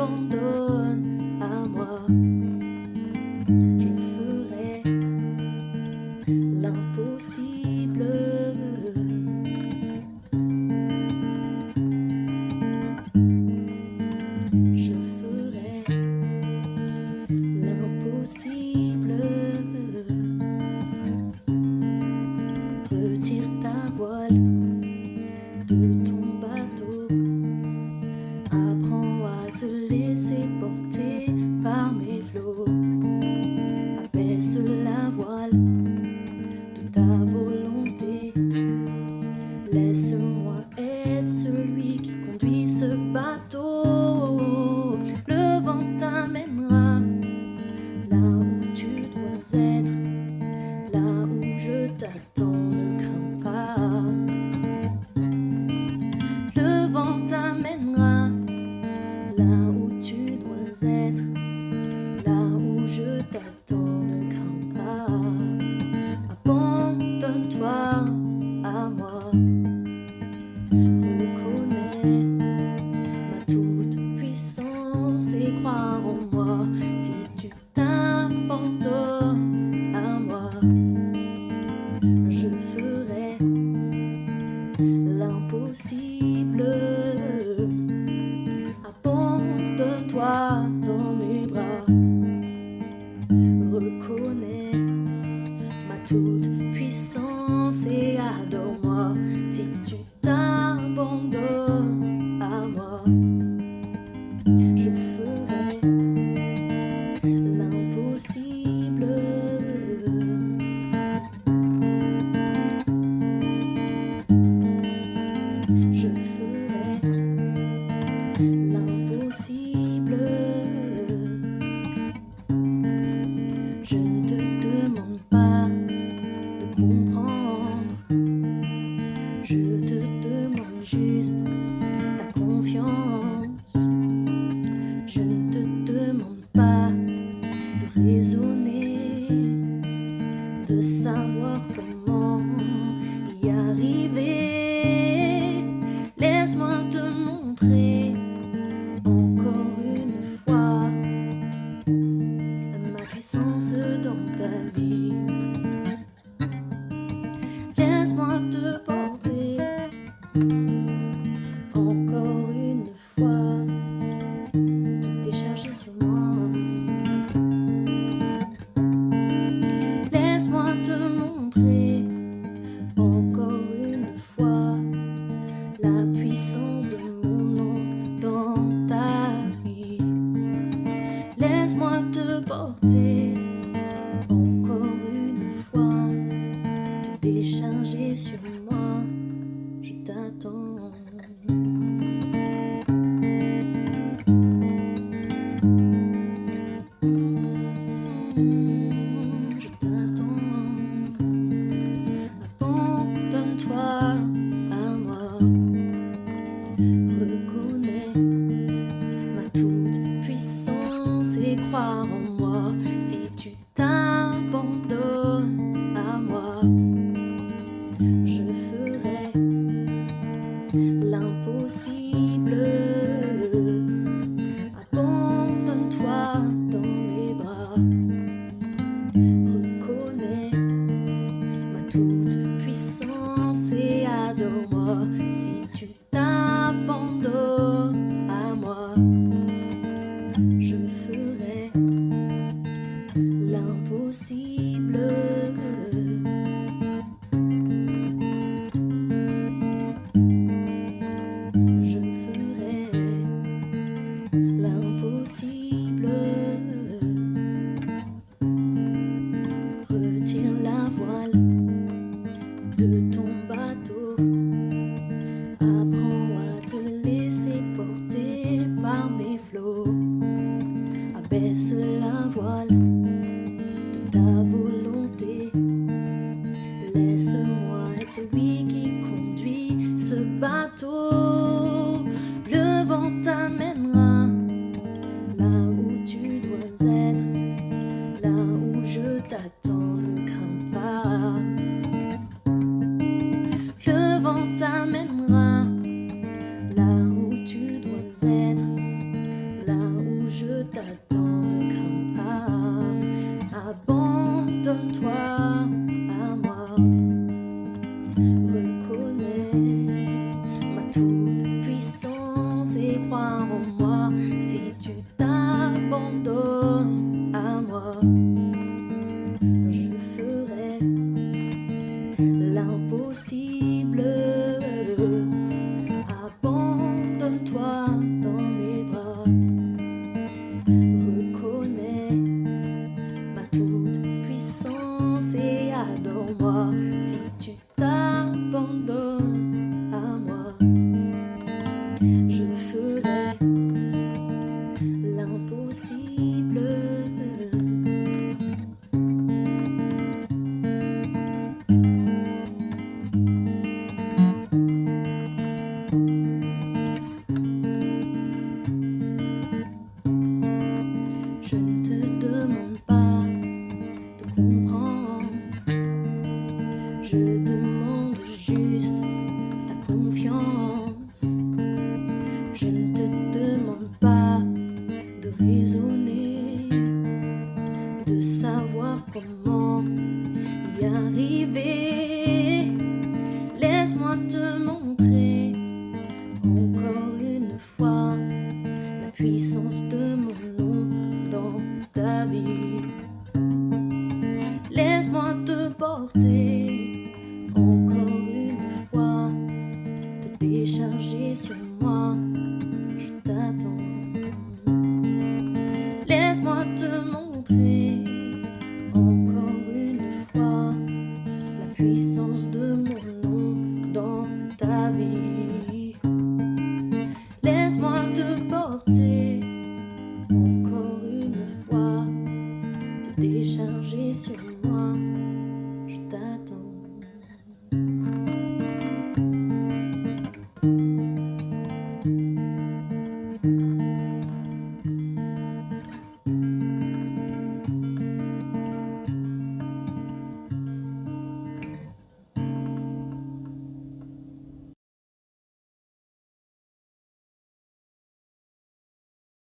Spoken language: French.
bon toute puissance. used. laisse-moi te porter. si tu t'abandonnes à moi. Je ferai l'impossible. Abandonne-toi dans mes bras. Reconnais ma toute puissance et adore-moi si tu t'abandonnes à moi. Je ferai t'attend. encore une fois te décharger sur moi. Je t'attends. Laisse-moi te montrer encore une fois la puissance de mon nom dans ta vie. Laisse-moi te porter.